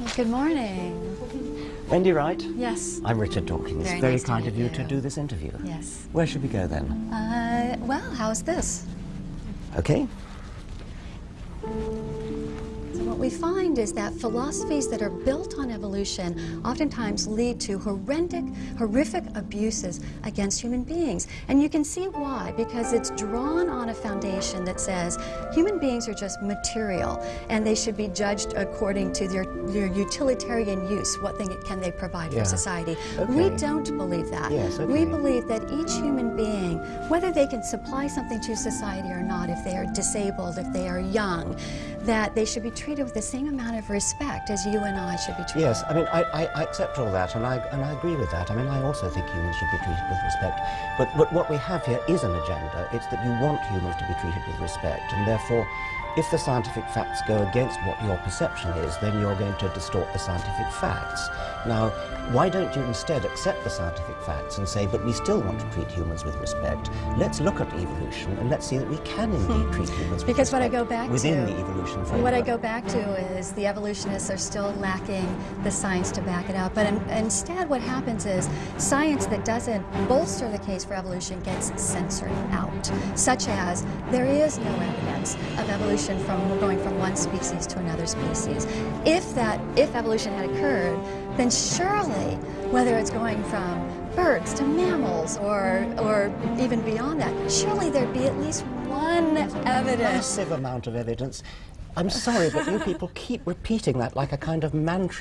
Well, good morning. Wendy Wright? Yes. I'm Richard Dawkins. Very Very nice kind of you, you. to do this interview. Yes. Where should we go then? Uh, well, how's this? Okay. What we find is that philosophies that are built on evolution oftentimes lead to horrific, horrific abuses against human beings. And you can see why, because it's drawn on a foundation that says human beings are just material and they should be judged according to their, their utilitarian use. What thing can they provide Yeah. for society? We don't believe that. Yes, We believe that each human being, whether they can supply something to society or not, if they are disabled, if they are young, that they should be treated with the same amount of respect as you and I should be treated. Yes, I mean, I, I, I accept all that, and I, and I agree with that. I mean, I also think humans should be treated with respect. But, but what we have here is an agenda. It's that you want humans to be treated with respect, and therefore, if the scientific facts go against what your perception is, then you're going to distort the scientific facts. Now, why don't you instead accept the scientific facts and say, but we still want to treat humans with respect? Let's look at evolution and let's see that we can indeed treat humans with Hmm. Because what I go back within to, the evolution framework. What I go back to is the evolutionists are still lacking the science to back it up. But in, instead, what happens is science that doesn't bolster the case for evolution gets censored out, such as there is no evidence of evolution from going from one species to another species. If that, if evolution had occurred, then surely, whether it's going from birds to mammals or, or even beyond that, surely there'd be at least one evidence massive amount of evidence. I'm sorry, but you people keep repeating that like a kind of mantra.